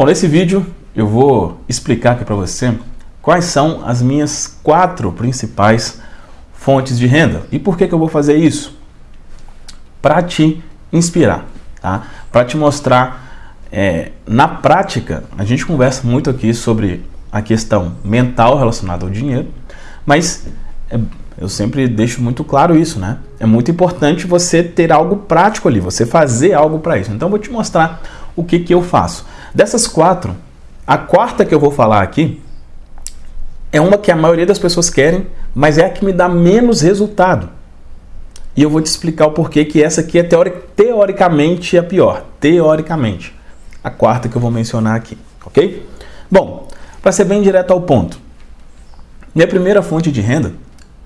Bom, nesse vídeo eu vou explicar aqui para você quais são as minhas quatro principais fontes de renda. E por que, que eu vou fazer isso? Para te inspirar, tá? para te mostrar é, na prática. A gente conversa muito aqui sobre a questão mental relacionada ao dinheiro, mas é, eu sempre deixo muito claro isso, né? É muito importante você ter algo prático ali, você fazer algo para isso. Então eu vou te mostrar o que, que eu faço. Dessas quatro, a quarta que eu vou falar aqui é uma que a maioria das pessoas querem, mas é a que me dá menos resultado. E eu vou te explicar o porquê que essa aqui é teori teoricamente a pior. Teoricamente. A quarta que eu vou mencionar aqui, ok? Bom, para ser bem direto ao ponto, minha primeira fonte de renda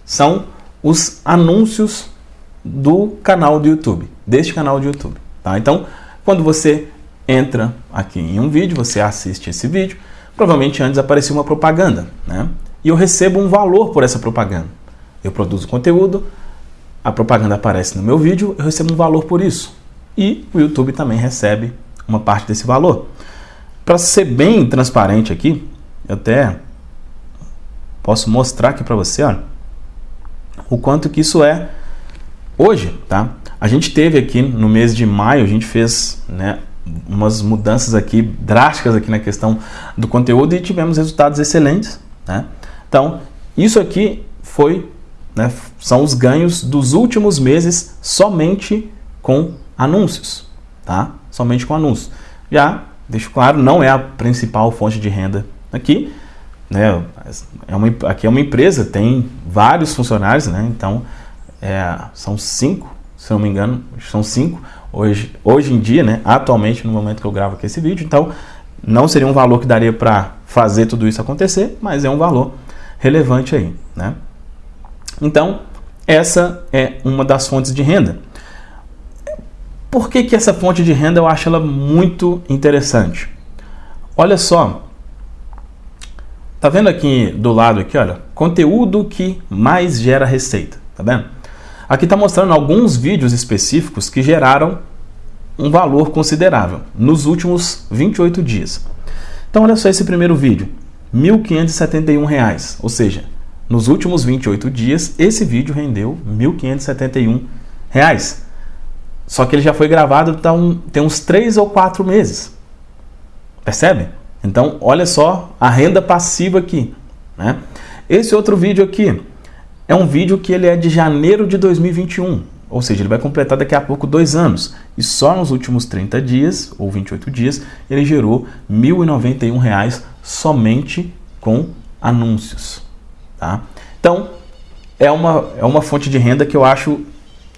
são os anúncios do canal do YouTube, deste canal do YouTube. Tá? Então, quando você entra aqui em um vídeo, você assiste esse vídeo, provavelmente antes apareceu uma propaganda, né? E eu recebo um valor por essa propaganda. Eu produzo conteúdo, a propaganda aparece no meu vídeo, eu recebo um valor por isso. E o YouTube também recebe uma parte desse valor. Para ser bem transparente aqui, eu até posso mostrar aqui para você, olha, o quanto que isso é hoje, tá? A gente teve aqui no mês de maio, a gente fez, né, umas mudanças aqui drásticas aqui na questão do conteúdo e tivemos resultados excelentes, né? Então, isso aqui foi, né, são os ganhos dos últimos meses somente com anúncios, tá? Somente com anúncios. Já, deixo claro, não é a principal fonte de renda aqui, né? É uma, aqui é uma empresa, tem vários funcionários, né? Então, é, são cinco, se não me engano, são cinco hoje, hoje em dia, né? Atualmente, no momento que eu gravo aqui esse vídeo. Então, não seria um valor que daria para fazer tudo isso acontecer, mas é um valor relevante aí, né? Então, essa é uma das fontes de renda. Por que, que essa fonte de renda eu acho ela muito interessante? Olha só, Tá vendo aqui do lado aqui, olha, conteúdo que mais gera receita, tá vendo? Aqui tá mostrando alguns vídeos específicos que geraram um valor considerável nos últimos 28 dias. Então olha só esse primeiro vídeo, R$ 1.571, ou seja, nos últimos 28 dias esse vídeo rendeu R$ 1.571. Só que ele já foi gravado tem uns 3 ou 4 meses. Percebe? Então, olha só a renda passiva aqui. Né? Esse outro vídeo aqui é um vídeo que ele é de janeiro de 2021, ou seja, ele vai completar daqui a pouco dois anos. E só nos últimos 30 dias, ou 28 dias, ele gerou R$ 1.091 somente com anúncios. Tá? Então, é uma, é uma fonte de renda que eu acho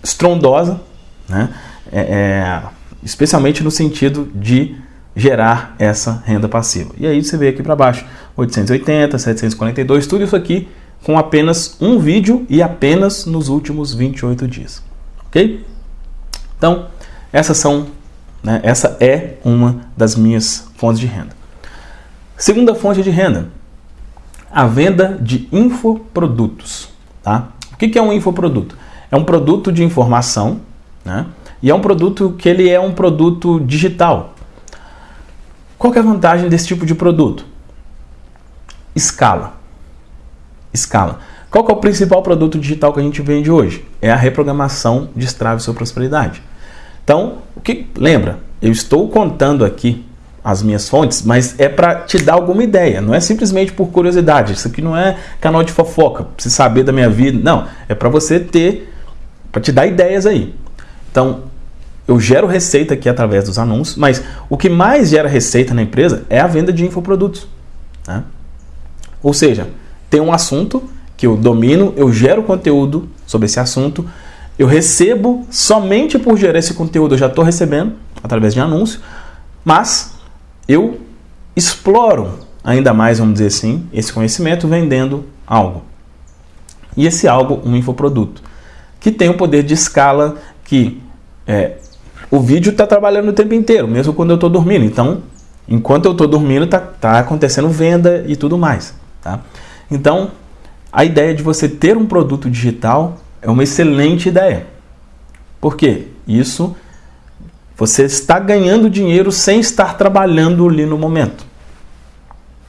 estrondosa, né? É, é, especialmente no sentido de gerar essa renda passiva. E aí você vê aqui para baixo, 880, 742, tudo isso aqui com apenas um vídeo e apenas nos últimos 28 dias. Ok? Então, essas são, né, essa é uma das minhas fontes de renda. Segunda fonte de renda, a venda de infoprodutos. Tá? O que é um infoproduto? É um produto de informação, né? E é um produto que ele é um produto digital, qual é a vantagem desse tipo de produto? Escala. Escala. Qual é o principal produto digital que a gente vende hoje? É a reprogramação de Strava Sua Prosperidade. Então, o que lembra? Eu estou contando aqui as minhas fontes, mas é para te dar alguma ideia. Não é simplesmente por curiosidade. Isso aqui não é canal de fofoca, para você saber da minha vida. Não, é para você ter, para te dar ideias aí. Então, eu gero receita aqui através dos anúncios, mas o que mais gera receita na empresa é a venda de infoprodutos. Né? Ou seja, tem um assunto que eu domino, eu gero conteúdo sobre esse assunto, eu recebo somente por gerar esse conteúdo, eu já estou recebendo através de anúncio, mas eu exploro ainda mais, vamos dizer assim, esse conhecimento vendendo algo. E esse algo, um infoproduto, que tem o poder de escala que é, o vídeo está trabalhando o tempo inteiro, mesmo quando eu estou dormindo. Então, enquanto eu estou dormindo, está tá acontecendo venda e tudo mais. Tá? Então, a ideia de você ter um produto digital é uma excelente ideia. Por quê? Isso Você está ganhando dinheiro sem estar trabalhando ali no momento.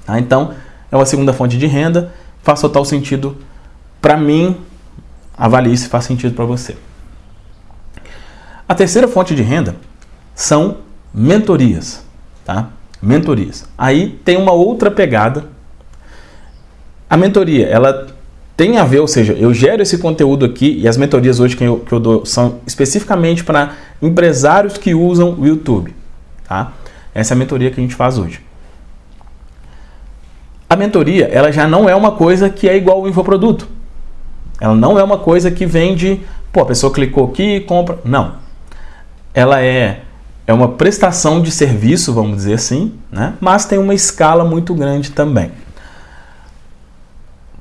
Tá? Então, é uma segunda fonte de renda, faz total sentido para mim. Avalie se faz sentido para você. A terceira fonte de renda são mentorias, tá? Mentorias. Aí tem uma outra pegada. A mentoria, ela tem a ver, ou seja, eu gero esse conteúdo aqui e as mentorias hoje que eu, que eu dou são especificamente para empresários que usam o YouTube. Tá? Essa é a mentoria que a gente faz hoje. A mentoria, ela já não é uma coisa que é igual ao infoproduto. Ela não é uma coisa que vende, pô, a pessoa clicou aqui e compra. Não. Ela é, é uma prestação de serviço, vamos dizer assim, né? mas tem uma escala muito grande também.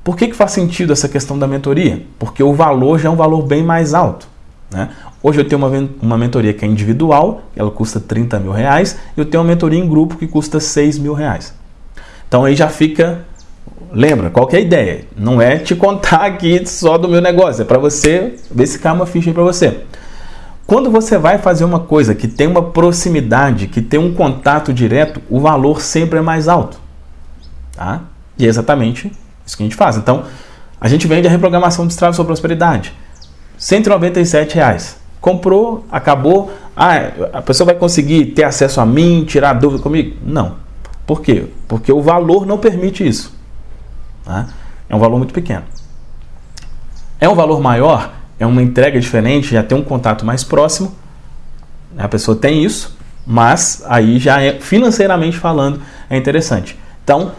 Por que, que faz sentido essa questão da mentoria? Porque o valor já é um valor bem mais alto. Né? Hoje eu tenho uma, uma mentoria que é individual, ela custa 30 mil reais, e eu tenho uma mentoria em grupo que custa 6 mil reais. Então aí já fica. Lembra, qual é a ideia? Não é te contar aqui só do meu negócio, é para você ver se cai uma ficha para você. Quando você vai fazer uma coisa que tem uma proximidade, que tem um contato direto, o valor sempre é mais alto. Tá? E é exatamente isso que a gente faz. Então, a gente vende a reprogramação de Estrada sua prosperidade. 197 reais. Comprou, acabou. Ah, a pessoa vai conseguir ter acesso a mim, tirar dúvida comigo? Não. Por quê? Porque o valor não permite isso. Tá? É um valor muito pequeno. É um valor maior, é uma entrega diferente, já tem um contato mais próximo. A pessoa tem isso, mas aí já é financeiramente falando é interessante. Então,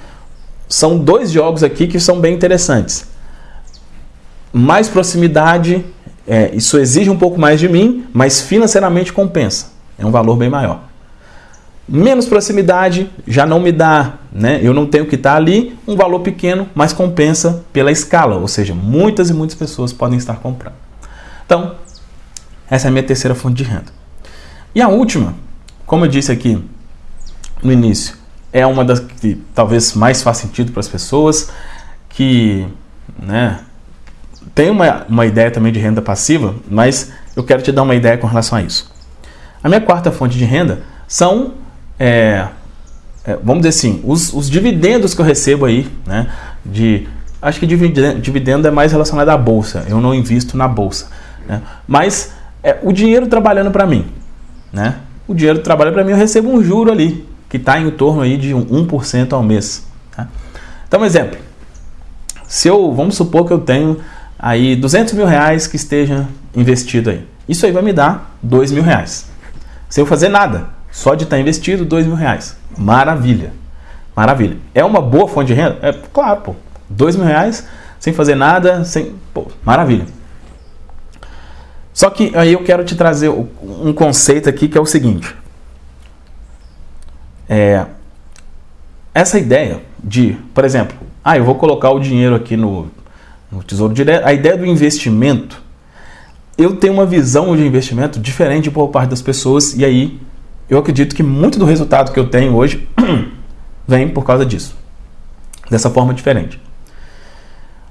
são dois jogos aqui que são bem interessantes. Mais proximidade, é, isso exige um pouco mais de mim, mas financeiramente compensa. É um valor bem maior. Menos proximidade já não me dá, né? Eu não tenho que estar ali, um valor pequeno, mas compensa pela escala, ou seja, muitas e muitas pessoas podem estar comprando. Então, essa é a minha terceira fonte de renda. E a última, como eu disse aqui no início, é uma das que talvez mais faz sentido para as pessoas, que né, tem uma, uma ideia também de renda passiva, mas eu quero te dar uma ideia com relação a isso. A minha quarta fonte de renda são, é, é, vamos dizer assim, os, os, dividendos que eu recebo aí, né, de, acho que dividendo, é mais relacionado à bolsa, eu não invisto na bolsa, né, mas é, o dinheiro trabalhando para mim, né, o dinheiro trabalha para mim, eu recebo um juro ali, que está em torno aí de 1% ao mês. Tá? Então, um exemplo. Se eu, vamos supor que eu tenho aí 200 mil reais que esteja investido aí. Isso aí vai me dar 2 mil reais. Sem eu fazer nada, só de estar tá investido 2 mil reais. Maravilha. Maravilha. É uma boa fonte de renda? É claro, pô. 2 mil reais sem fazer nada, sem. Pô, maravilha. Só que aí eu quero te trazer um conceito aqui que é o seguinte. É, essa ideia de, por exemplo, ah, eu vou colocar o dinheiro aqui no, no Tesouro Direto, a ideia do investimento, eu tenho uma visão de investimento diferente por parte das pessoas e aí eu acredito que muito do resultado que eu tenho hoje vem por causa disso, dessa forma diferente.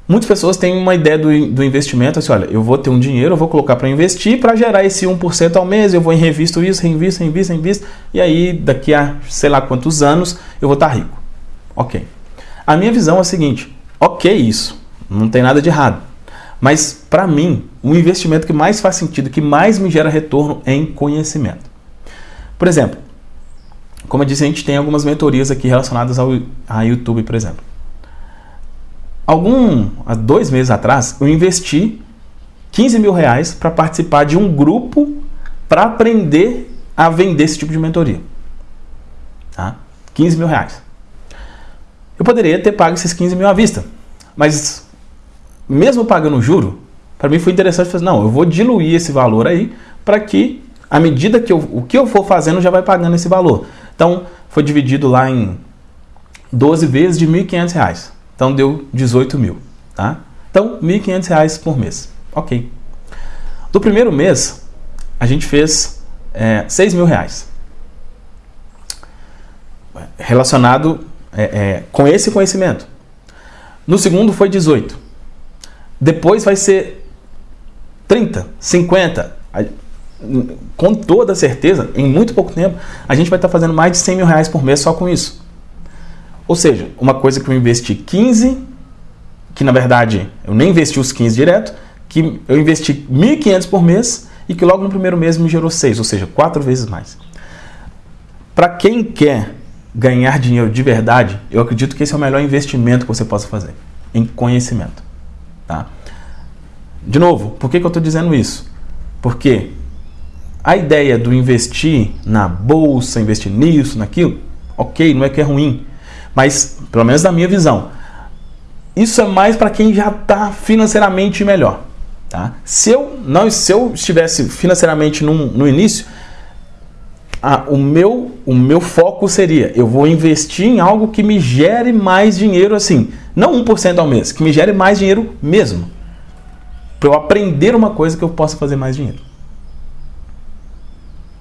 Muitas pessoas têm uma ideia do, do investimento, assim, olha, eu vou ter um dinheiro, eu vou colocar para investir, para gerar esse 1% ao mês, eu vou em revisto isso, reinvisto, reinvisto, reinvisto, e aí daqui a sei lá quantos anos eu vou estar tá rico. Ok. A minha visão é a seguinte, ok isso, não tem nada de errado. Mas para mim, o investimento que mais faz sentido, que mais me gera retorno é em conhecimento. Por exemplo, como eu disse, a gente tem algumas mentorias aqui relacionadas ao a YouTube, por exemplo. Algum, há dois meses atrás, eu investi 15 mil reais para participar de um grupo para aprender a vender esse tipo de mentoria. Tá? 15 mil reais. Eu poderia ter pago esses 15 mil à vista, mas mesmo pagando juro, para mim foi interessante fazer, não, eu vou diluir esse valor aí para que à medida que eu, o que eu for fazendo já vai pagando esse valor. Então foi dividido lá em 12 vezes de R$ 1.500. Então deu 18 mil, tá? Então, R$ 1.500 por mês. Ok. Do primeiro mês, a gente fez é, 6 mil reais. Relacionado é, é, com esse conhecimento. No segundo foi 18. Depois vai ser 30, 50. com toda certeza, em muito pouco tempo, a gente vai estar fazendo mais de 100 mil reais por mês só com isso. Ou seja, uma coisa que eu investi 15, que na verdade eu nem investi os 15 direto, que eu investi 1.500 por mês e que logo no primeiro mês me gerou 6, ou seja, quatro vezes mais. Para quem quer ganhar dinheiro de verdade, eu acredito que esse é o melhor investimento que você possa fazer, em conhecimento. Tá? De novo, por que, que eu estou dizendo isso? Porque a ideia do investir na bolsa, investir nisso, naquilo, ok, não é que é ruim, mas pelo menos na minha visão, isso é mais para quem já está financeiramente melhor. Tá? Se, eu não, se eu estivesse financeiramente num, no início, o, meu, o meu foco seria, eu vou investir em algo que me gere mais dinheiro assim, não 1% ao mês, que me gere mais dinheiro mesmo. Para eu aprender uma coisa que eu possa fazer mais dinheiro.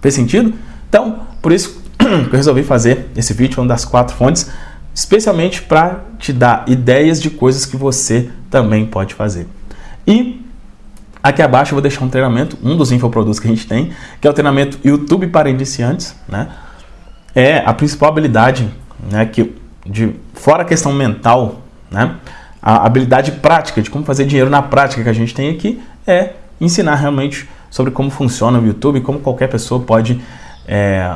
Fez sentido? Então, por isso que eu resolvi fazer esse vídeo, uma das quatro fontes, especialmente para te dar ideias de coisas que você também pode fazer. E Aqui abaixo eu vou deixar um treinamento, um dos infoprodutos que a gente tem, que é o treinamento YouTube para iniciantes, né? É a principal habilidade, né, que de fora a questão mental, né? A habilidade prática de como fazer dinheiro na prática que a gente tem aqui é ensinar realmente sobre como funciona o YouTube, como qualquer pessoa pode é,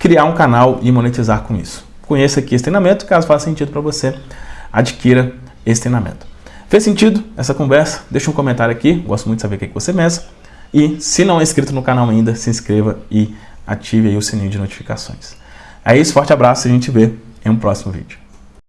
criar um canal e monetizar com isso. Conheça aqui esse treinamento, caso faça sentido para você, adquira esse treinamento. Fez sentido essa conversa? Deixa um comentário aqui, gosto muito de saber o que você pensa. E se não é inscrito no canal ainda, se inscreva e ative aí o sininho de notificações. É isso, forte abraço e a gente vê em um próximo vídeo.